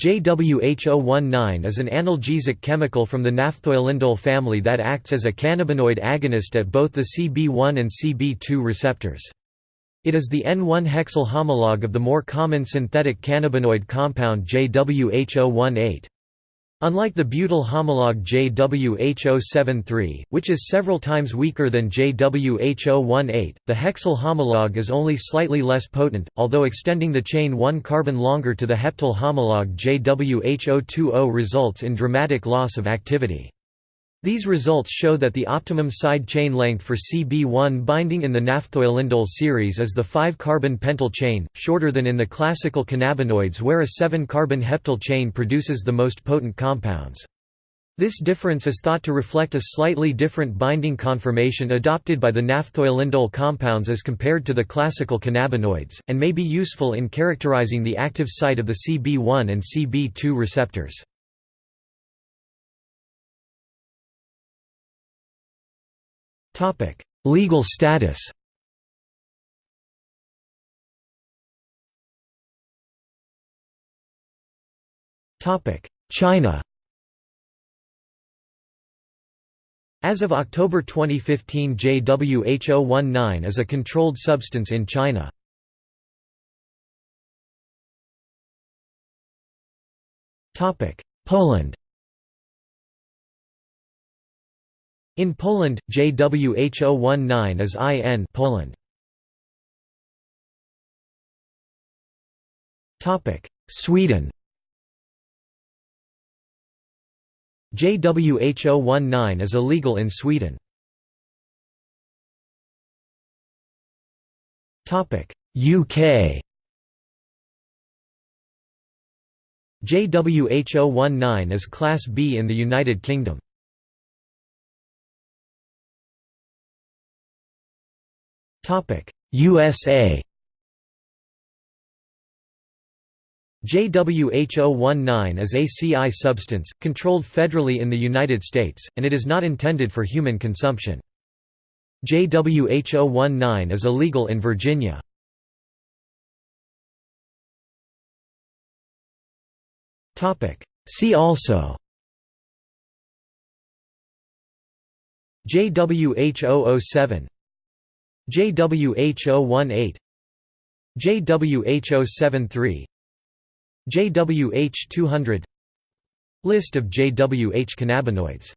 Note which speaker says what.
Speaker 1: JWH019 is an analgesic chemical from the naphthoylindole family that acts as a cannabinoid agonist at both the CB1 and CB2 receptors. It is the N1-hexyl homologue of the more common synthetic cannabinoid compound JWH018. Unlike the butyl homologue JWH073, which is several times weaker than JWH018, the hexyl homologue is only slightly less potent, although extending the chain one carbon longer to the heptyl homologue JWH020 results in dramatic loss of activity. These results show that the optimum side chain length for CB1 binding in the naphthoylindole series is the 5-carbon pentyl chain, shorter than in the classical cannabinoids where a 7-carbon heptyl chain produces the most potent compounds. This difference is thought to reflect a slightly different binding conformation adopted by the naphthoylindole compounds as compared to the classical cannabinoids, and may be useful in characterizing the active site of the CB1 and CB2 receptors. Legal status China As of October 2015 JWH019 is a controlled substance in China. Topic. Poland In Poland, JWH019 is IN Poland. Sweden JWH019 is illegal in Sweden. UK JWH019 is Class B in the United Kingdom. USA JWH019 is a CI substance, controlled federally in the United States, and it is not intended for human consumption. JWH019 is illegal in Virginia. See also JWH007 JWH018 JWH073 JWH200 List of JWH cannabinoids